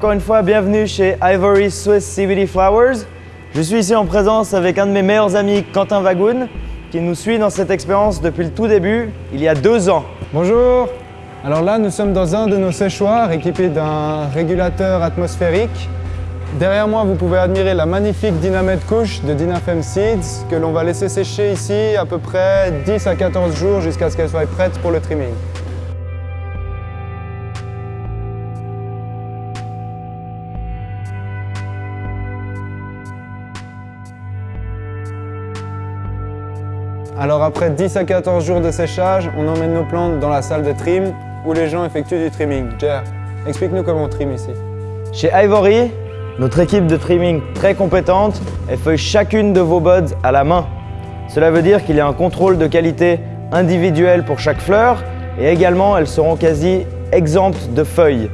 Encore une fois, bienvenue chez Ivory Swiss CBD Flowers. Je suis ici en présence avec un de mes meilleurs amis, Quentin Vagoun, qui nous suit dans cette expérience depuis le tout début, il y a deux ans. Bonjour Alors là, nous sommes dans un de nos séchoirs équipés d'un régulateur atmosphérique. Derrière moi, vous pouvez admirer la magnifique Dynamite couche de Dynafem Seeds que l'on va laisser sécher ici à peu près 10 à 14 jours jusqu'à ce qu'elle soit prête pour le trimming. Alors après 10 à 14 jours de séchage, on emmène nos plantes dans la salle de trim où les gens effectuent du trimming. Jer, explique-nous comment on trim ici. Chez Ivory, notre équipe de trimming très compétente feuille chacune de vos buds à la main. Cela veut dire qu'il y a un contrôle de qualité individuel pour chaque fleur et également elles seront quasi exemptes de feuilles.